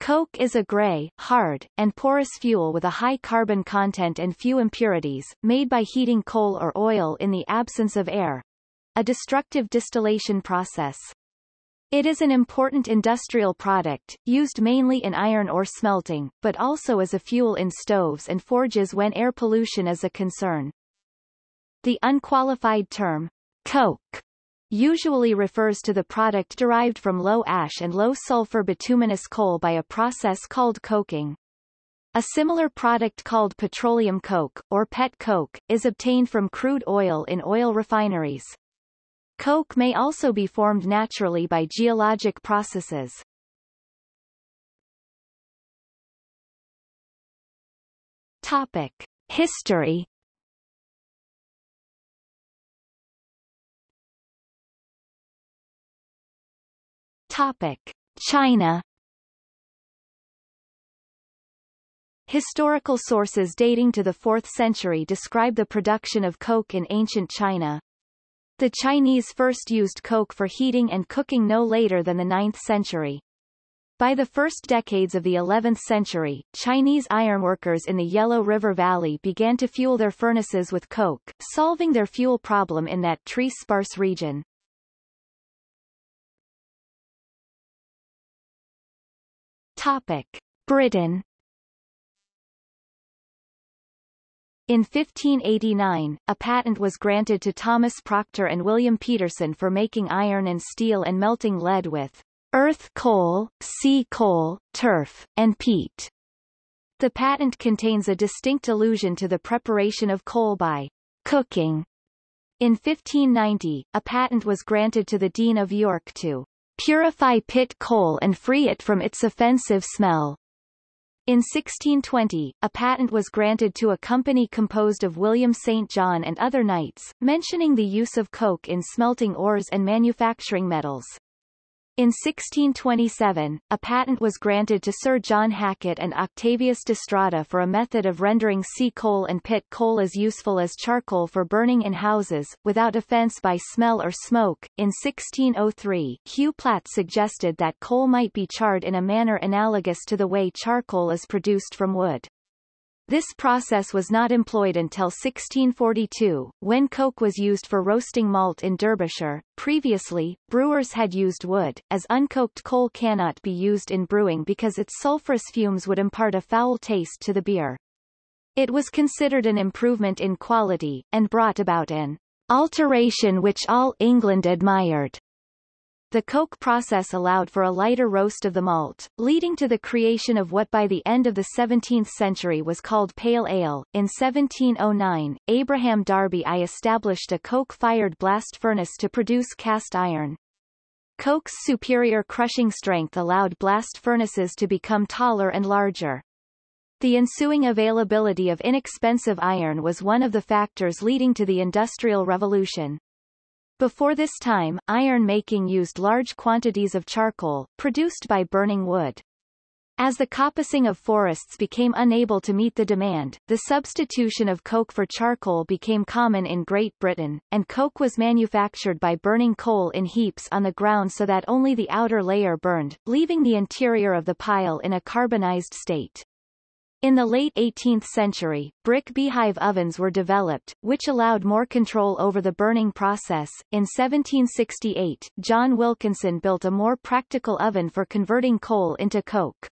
Coke is a gray, hard, and porous fuel with a high carbon content and few impurities, made by heating coal or oil in the absence of air. A destructive distillation process. It is an important industrial product, used mainly in iron ore smelting, but also as a fuel in stoves and forges when air pollution is a concern. The unqualified term, coke, usually refers to the product derived from low ash and low sulfur bituminous coal by a process called coking. A similar product called petroleum coke, or pet coke, is obtained from crude oil in oil refineries. Coke may also be formed naturally by geologic processes. Topic. History Topic. China Historical sources dating to the 4th century describe the production of coke in ancient China. The Chinese first used coke for heating and cooking no later than the 9th century. By the first decades of the 11th century, Chinese ironworkers in the Yellow River Valley began to fuel their furnaces with coke, solving their fuel problem in that tree-sparse region. Topic. Britain In 1589, a patent was granted to Thomas Proctor and William Peterson for making iron and steel and melting lead with earth coal, sea coal, turf, and peat. The patent contains a distinct allusion to the preparation of coal by cooking. In 1590, a patent was granted to the Dean of York to purify pit coal and free it from its offensive smell. In 1620, a patent was granted to a company composed of William St. John and other knights, mentioning the use of coke in smelting ores and manufacturing metals. In 1627, a patent was granted to Sir John Hackett and Octavius de Strada for a method of rendering sea coal and pit coal as useful as charcoal for burning in houses, without offence by smell or smoke. In 1603, Hugh Platt suggested that coal might be charred in a manner analogous to the way charcoal is produced from wood. This process was not employed until 1642, when coke was used for roasting malt in Derbyshire. Previously, brewers had used wood, as uncoked coal cannot be used in brewing because its sulfurous fumes would impart a foul taste to the beer. It was considered an improvement in quality, and brought about an alteration which all England admired. The coke process allowed for a lighter roast of the malt, leading to the creation of what by the end of the 17th century was called pale ale. In 1709, Abraham Darby I established a coke-fired blast furnace to produce cast iron. Coke's superior crushing strength allowed blast furnaces to become taller and larger. The ensuing availability of inexpensive iron was one of the factors leading to the Industrial Revolution. Before this time, iron making used large quantities of charcoal, produced by burning wood. As the coppicing of forests became unable to meet the demand, the substitution of coke for charcoal became common in Great Britain, and coke was manufactured by burning coal in heaps on the ground so that only the outer layer burned, leaving the interior of the pile in a carbonized state. In the late 18th century, brick beehive ovens were developed, which allowed more control over the burning process. In 1768, John Wilkinson built a more practical oven for converting coal into coke.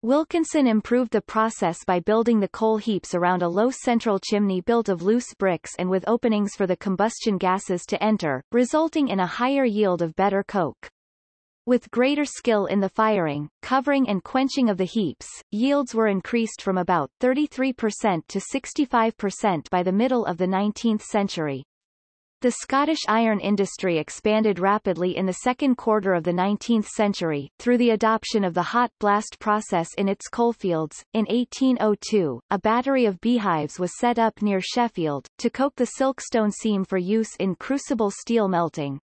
Wilkinson improved the process by building the coal heaps around a low central chimney built of loose bricks and with openings for the combustion gases to enter, resulting in a higher yield of better coke. With greater skill in the firing, covering and quenching of the heaps, yields were increased from about 33% to 65% by the middle of the 19th century. The Scottish iron industry expanded rapidly in the second quarter of the 19th century, through the adoption of the hot blast process in its coalfields. In 1802, a battery of beehives was set up near Sheffield, to coke the silkstone seam for use in crucible steel melting.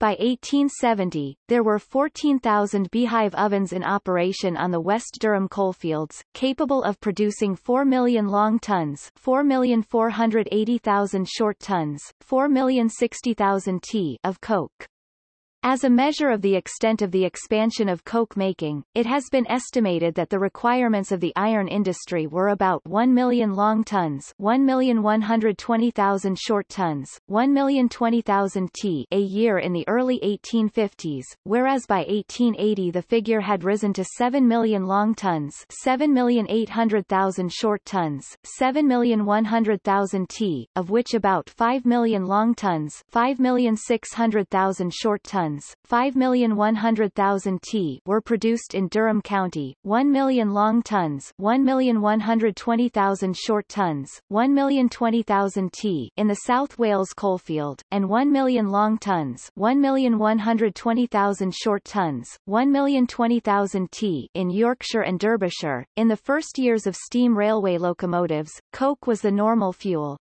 By 1870, there were 14,000 beehive ovens in operation on the West Durham coalfields, capable of producing 4 million long tons 4,480,000 short tons 4,060,000 t of coke. As a measure of the extent of the expansion of coke making, it has been estimated that the requirements of the iron industry were about 1 million long tons 1,120,000 short tons, 1,020,000 t a year in the early 1850s, whereas by 1880 the figure had risen to 7 million long tons 7,800,000 short tons, 7,100,000 t, of which about 5 million long tons 5,600,000 short tons tons, 5,100,000 t were produced in Durham County, 1 million long tons, 1,120,000 short tons, 1,020,000 t in the South Wales coalfield, and 1 million long tons, 1,120,000 short tons, 1,020,000 t in Yorkshire and Derbyshire. In the first years of steam railway locomotives, coke was the normal fuel,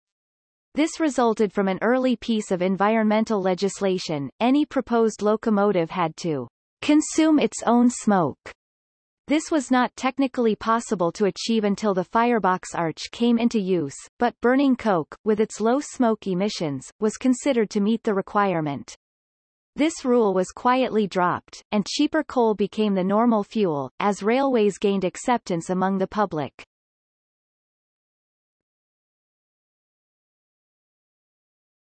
this resulted from an early piece of environmental legislation, any proposed locomotive had to consume its own smoke. This was not technically possible to achieve until the firebox arch came into use, but burning coke, with its low smoke emissions, was considered to meet the requirement. This rule was quietly dropped, and cheaper coal became the normal fuel, as railways gained acceptance among the public.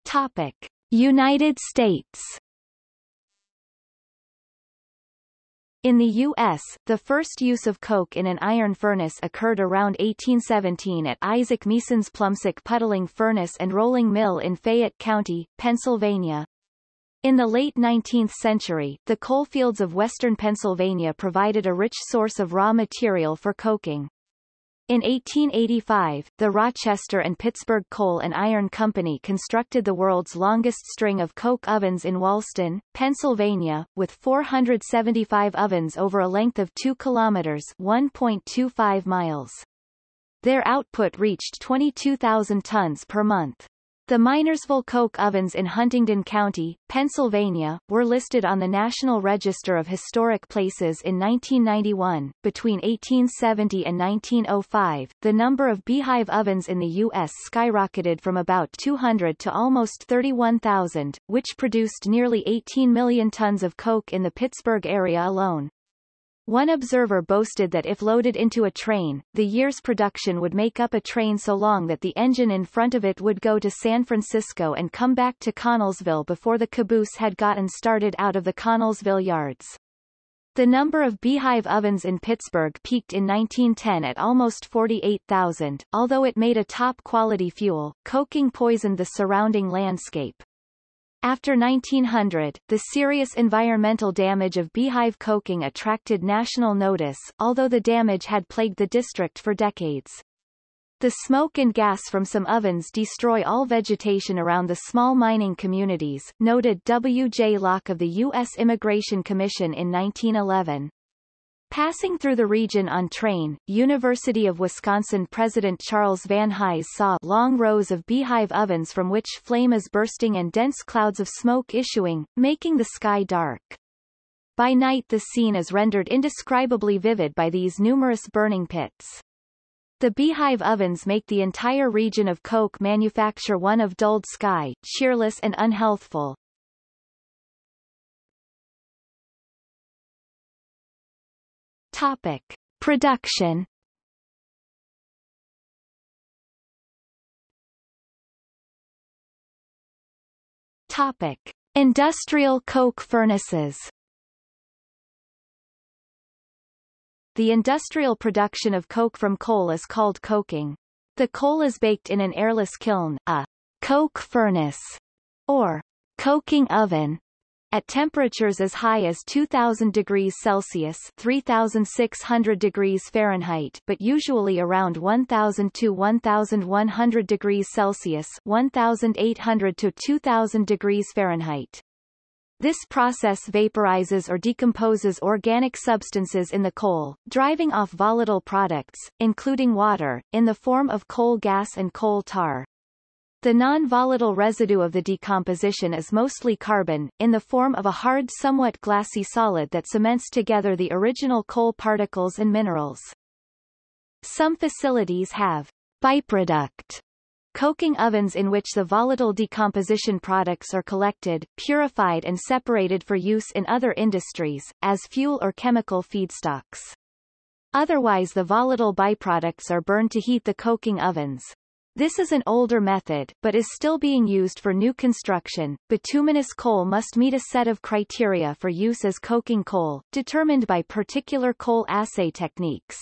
Topic: United States In the U.S., the first use of coke in an iron furnace occurred around 1817 at Isaac Meason's Plumsock Puddling Furnace and Rolling Mill in Fayette County, Pennsylvania. In the late 19th century, the coalfields of western Pennsylvania provided a rich source of raw material for coking. In 1885, the Rochester and Pittsburgh Coal and Iron Company constructed the world's longest string of coke ovens in Walston, Pennsylvania, with 475 ovens over a length of 2 kilometers 1.25 miles. Their output reached 22,000 tons per month. The Minersville Coke ovens in Huntingdon County, Pennsylvania, were listed on the National Register of Historic Places in 1991. Between 1870 and 1905, the number of beehive ovens in the U.S. skyrocketed from about 200 to almost 31,000, which produced nearly 18 million tons of coke in the Pittsburgh area alone. One observer boasted that if loaded into a train, the year's production would make up a train so long that the engine in front of it would go to San Francisco and come back to Connellsville before the caboose had gotten started out of the Connellsville yards. The number of beehive ovens in Pittsburgh peaked in 1910 at almost 48,000. Although it made a top-quality fuel, coking poisoned the surrounding landscape. After 1900, the serious environmental damage of beehive coking attracted national notice, although the damage had plagued the district for decades. The smoke and gas from some ovens destroy all vegetation around the small mining communities, noted W. J. Lauck of the U.S. Immigration Commission in 1911. Passing through the region on train, University of Wisconsin President Charles Van Hise saw long rows of beehive ovens from which flame is bursting and dense clouds of smoke issuing, making the sky dark. By night the scene is rendered indescribably vivid by these numerous burning pits. The beehive ovens make the entire region of coke manufacture one of dulled sky, cheerless and unhealthful. Topic. Production Topic. Industrial coke furnaces The industrial production of coke from coal is called coking. The coal is baked in an airless kiln, a coke furnace, or coking oven, at temperatures as high as 2000 degrees Celsius 3600 degrees Fahrenheit but usually around 1000 to 1100 degrees Celsius 1800 to 2000 degrees Fahrenheit. This process vaporizes or decomposes organic substances in the coal, driving off volatile products, including water, in the form of coal gas and coal tar. The non-volatile residue of the decomposition is mostly carbon, in the form of a hard somewhat glassy solid that cements together the original coal particles and minerals. Some facilities have byproduct Coking ovens in which the volatile decomposition products are collected, purified and separated for use in other industries, as fuel or chemical feedstocks. Otherwise the volatile byproducts are burned to heat the coking ovens. This is an older method, but is still being used for new construction. Bituminous coal must meet a set of criteria for use as coking coal, determined by particular coal assay techniques.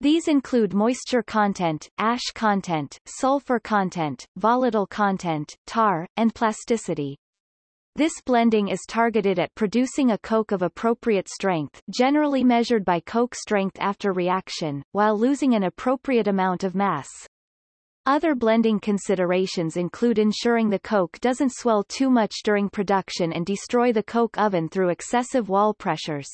These include moisture content, ash content, sulfur content, volatile content, tar, and plasticity. This blending is targeted at producing a coke of appropriate strength generally measured by coke strength after reaction, while losing an appropriate amount of mass. Other blending considerations include ensuring the coke doesn't swell too much during production and destroy the coke oven through excessive wall pressures.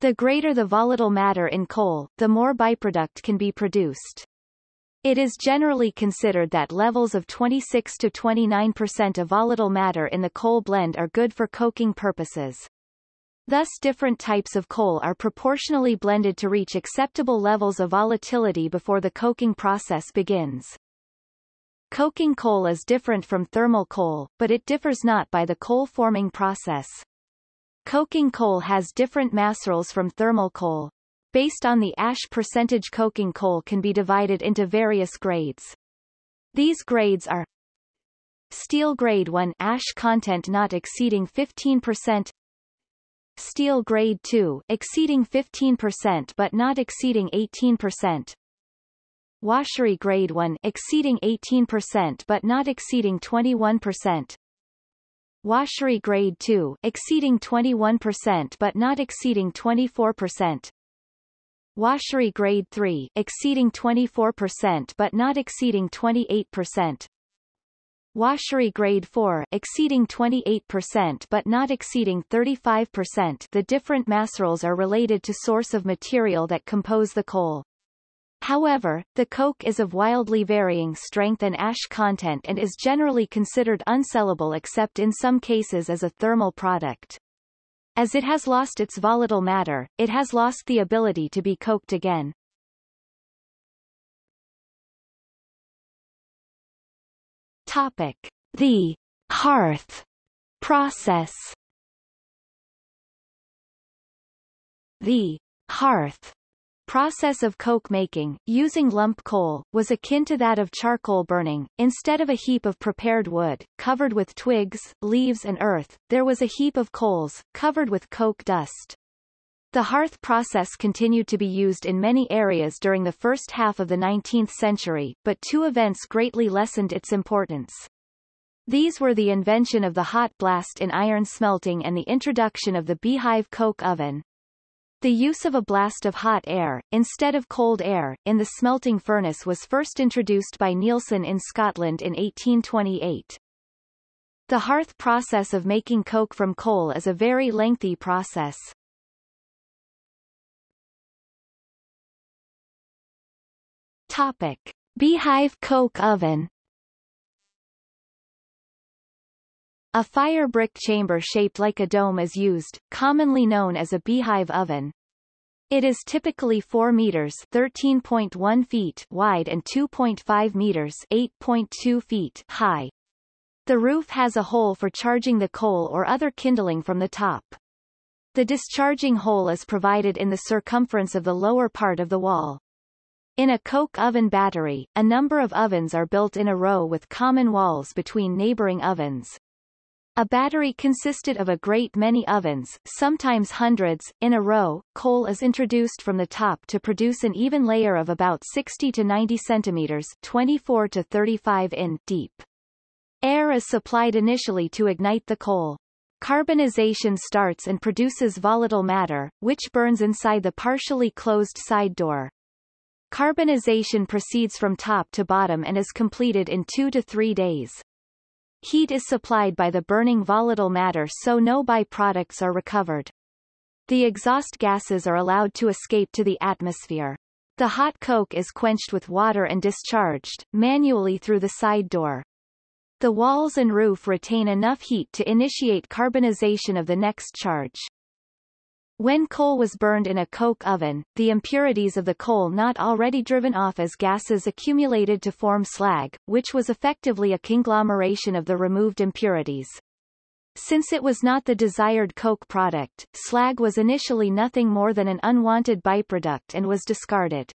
The greater the volatile matter in coal, the more byproduct can be produced. It is generally considered that levels of 26 to 29% of volatile matter in the coal blend are good for coking purposes. Thus different types of coal are proportionally blended to reach acceptable levels of volatility before the coking process begins. Coking coal is different from thermal coal, but it differs not by the coal-forming process. Coking coal has different macerals from thermal coal. Based on the ash percentage coking coal can be divided into various grades. These grades are Steel grade 1 ash content not exceeding 15% Steel grade 2 exceeding 15% but not exceeding 18% Washery grade 1 exceeding 18% but not exceeding 21% Washery Grade 2 exceeding 21% but not exceeding 24%. Washery Grade 3 exceeding 24% but not exceeding 28%. Washery Grade 4 exceeding 28% but not exceeding 35%. The different macerals are related to source of material that compose the coal. However, the coke is of wildly varying strength and ash content and is generally considered unsellable except in some cases as a thermal product. As it has lost its volatile matter, it has lost the ability to be coked again. Topic. The hearth process The hearth process of coke making, using lump coal, was akin to that of charcoal burning. Instead of a heap of prepared wood, covered with twigs, leaves and earth, there was a heap of coals, covered with coke dust. The hearth process continued to be used in many areas during the first half of the 19th century, but two events greatly lessened its importance. These were the invention of the hot blast in iron smelting and the introduction of the beehive coke oven. The use of a blast of hot air, instead of cold air, in the smelting furnace was first introduced by Neilson in Scotland in 1828. The hearth process of making coke from coal is a very lengthy process. Topic. Beehive coke oven A fire brick chamber shaped like a dome is used, commonly known as a beehive oven. It is typically 4 meters 13.1 feet wide and 2.5 meters 8.2 feet high. The roof has a hole for charging the coal or other kindling from the top. The discharging hole is provided in the circumference of the lower part of the wall. In a coke oven battery, a number of ovens are built in a row with common walls between neighboring ovens. A battery consisted of a great many ovens, sometimes hundreds, in a row. Coal is introduced from the top to produce an even layer of about 60 to 90 centimeters 24 to 35 in deep. Air is supplied initially to ignite the coal. Carbonization starts and produces volatile matter, which burns inside the partially closed side door. Carbonization proceeds from top to bottom and is completed in two to three days. Heat is supplied by the burning volatile matter so no byproducts are recovered. The exhaust gases are allowed to escape to the atmosphere. The hot coke is quenched with water and discharged, manually through the side door. The walls and roof retain enough heat to initiate carbonization of the next charge. When coal was burned in a coke oven, the impurities of the coal not already driven off as gases accumulated to form slag, which was effectively a conglomeration of the removed impurities. Since it was not the desired coke product, slag was initially nothing more than an unwanted byproduct and was discarded.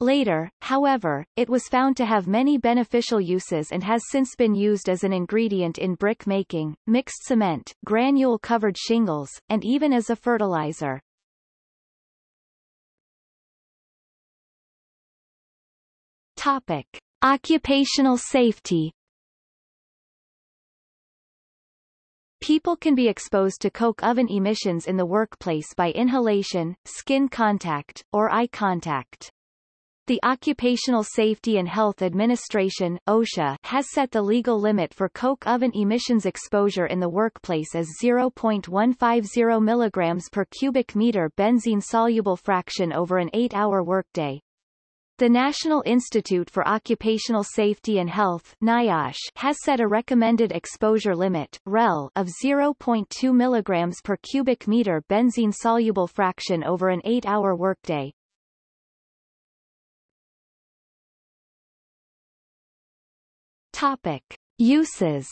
Later, however, it was found to have many beneficial uses and has since been used as an ingredient in brick making, mixed cement, granule-covered shingles, and even as a fertilizer. Topic. Occupational safety People can be exposed to coke oven emissions in the workplace by inhalation, skin contact, or eye contact. The Occupational Safety and Health Administration OSHA, has set the legal limit for coke oven emissions exposure in the workplace as 0.150 mg per cubic meter benzene soluble fraction over an 8-hour workday. The National Institute for Occupational Safety and Health NIOSH has set a recommended exposure limit REL of 0.2 mg per cubic meter benzene soluble fraction over an 8-hour workday. Topic. Uses.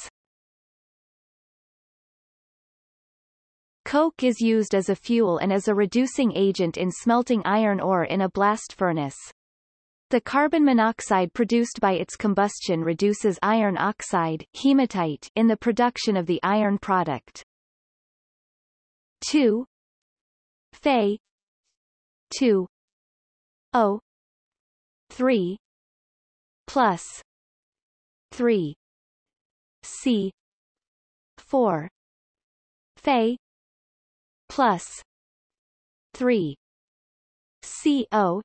Coke is used as a fuel and as a reducing agent in smelting iron ore in a blast furnace. The carbon monoxide produced by its combustion reduces iron oxide hematite in the production of the iron product. 2 Fe. 2 O. 3 plus 3 C. 4 Fe plus 3 CO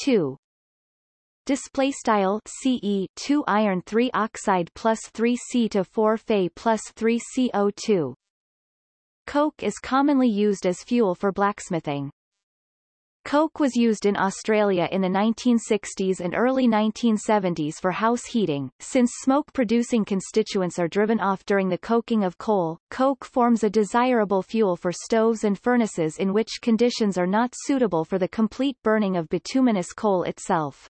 2 display style CE 2 iron 3 oxide plus 3 C to 4 Fe plus 3 CO2 Coke is commonly used as fuel for blacksmithing. Coke was used in Australia in the 1960s and early 1970s for house heating. Since smoke-producing constituents are driven off during the coking of coal, coke forms a desirable fuel for stoves and furnaces in which conditions are not suitable for the complete burning of bituminous coal itself.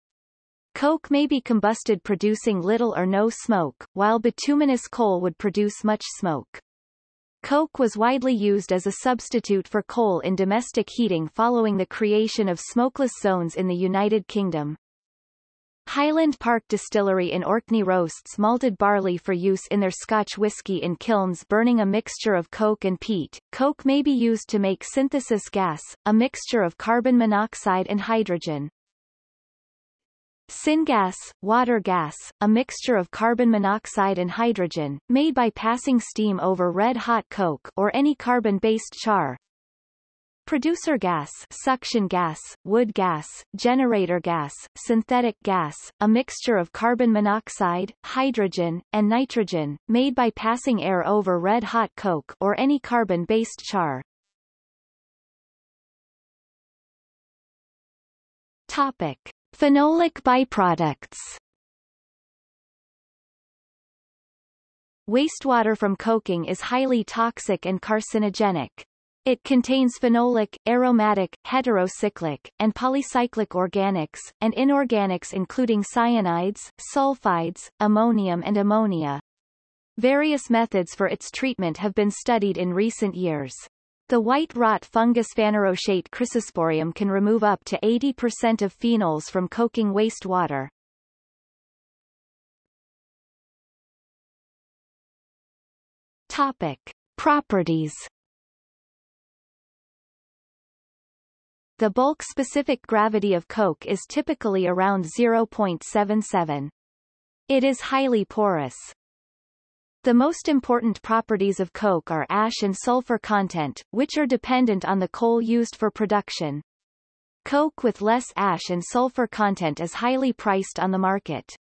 Coke may be combusted producing little or no smoke, while bituminous coal would produce much smoke. Coke was widely used as a substitute for coal in domestic heating following the creation of smokeless zones in the United Kingdom. Highland Park Distillery in Orkney roasts malted barley for use in their Scotch whisky in kilns burning a mixture of coke and peat. Coke may be used to make synthesis gas, a mixture of carbon monoxide and hydrogen. Syngas, water gas, a mixture of carbon monoxide and hydrogen, made by passing steam over red-hot coke or any carbon-based char. Producer gas, suction gas, wood gas, generator gas, synthetic gas, a mixture of carbon monoxide, hydrogen, and nitrogen, made by passing air over red-hot coke or any carbon-based char. Topic. Phenolic byproducts Wastewater from coking is highly toxic and carcinogenic. It contains phenolic, aromatic, heterocyclic, and polycyclic organics, and inorganics including cyanides, sulfides, ammonium and ammonia. Various methods for its treatment have been studied in recent years. The white rot fungus Phanerochaete chrysosporium can remove up to 80% of phenols from coking wastewater. Topic. Properties The bulk-specific gravity of coke is typically around 0.77. It is highly porous. The most important properties of coke are ash and sulfur content, which are dependent on the coal used for production. Coke with less ash and sulfur content is highly priced on the market.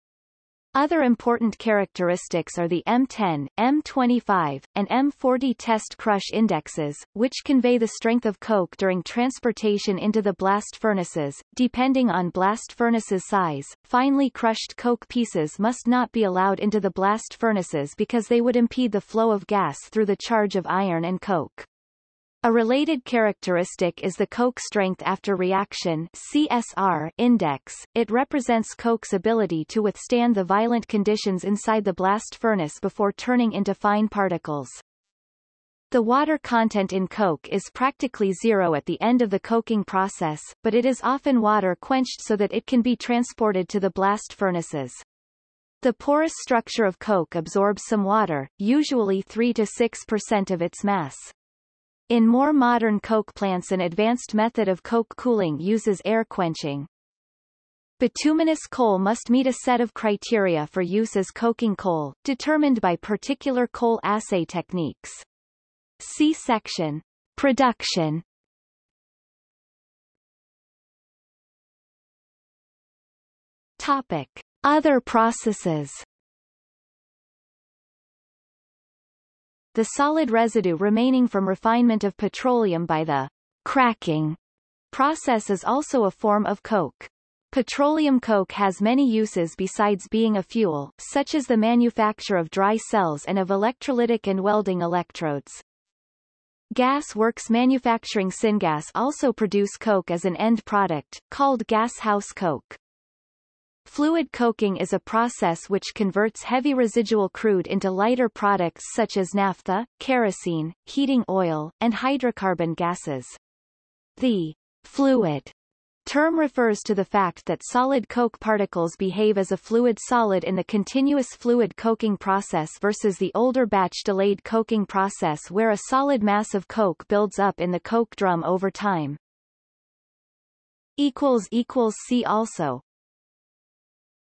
Other important characteristics are the M10, M25, and M40 test crush indexes, which convey the strength of coke during transportation into the blast furnaces. Depending on blast furnace's size, finely crushed coke pieces must not be allowed into the blast furnaces because they would impede the flow of gas through the charge of iron and coke. A related characteristic is the Coke strength after reaction CSR index. It represents Coke's ability to withstand the violent conditions inside the blast furnace before turning into fine particles. The water content in coke is practically zero at the end of the coking process, but it is often water quenched so that it can be transported to the blast furnaces. The porous structure of coke absorbs some water, usually 3 to 6% of its mass. In more modern coke plants an advanced method of coke cooling uses air quenching. Bituminous coal must meet a set of criteria for use as coking coal, determined by particular coal assay techniques. See section. Production Topic. Other processes The solid residue remaining from refinement of petroleum by the cracking process is also a form of coke. Petroleum coke has many uses besides being a fuel, such as the manufacture of dry cells and of electrolytic and welding electrodes. Gas works manufacturing syngas also produce coke as an end product, called gas house coke. Fluid coking is a process which converts heavy residual crude into lighter products such as naphtha, kerosene, heating oil, and hydrocarbon gases. The fluid term refers to the fact that solid coke particles behave as a fluid solid in the continuous fluid coking process versus the older batch delayed coking process where a solid mass of coke builds up in the coke drum over time. See also